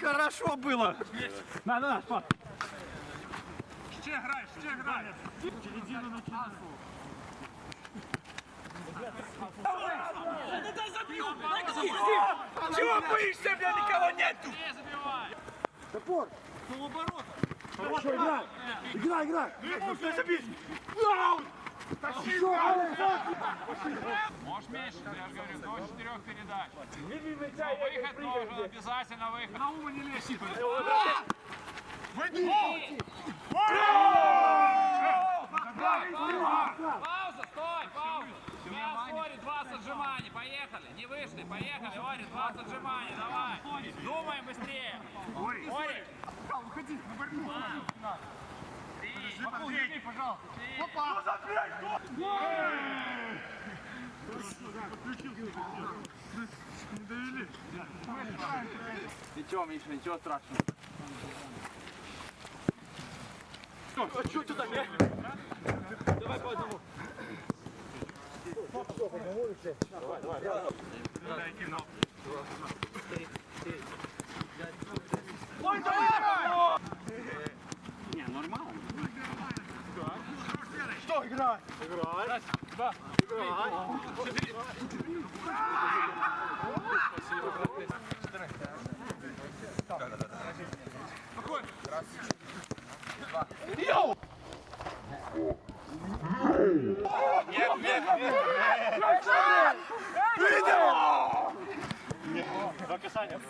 Хорошо было. На, на, на, пап. Ще грай, ще грай. Чего боишься, бля, никого нету? Топор! Хорошо, играй! Играй, играй! Алекс! Можешь меньше, я же говорю, до четырех передач. Выход должен, обязательно выход. На ума не лезь. Пауза, стой, пауза. Мяу, Ори, 20 отжиманий, поехали. Не вышли, поехали, Ори, 20 отжиманий, давай. Думаем быстрее. Ори, Ори. Уходи, на борьбу. Подожди, пожалуйста. Ничего, Миша, ничего страшного. А что ты так, я? Давай по одному. Ой, давай! Не, нормально. Что, играй? Раз, два, играй. Нет, нет, нет. Видел? Два касания.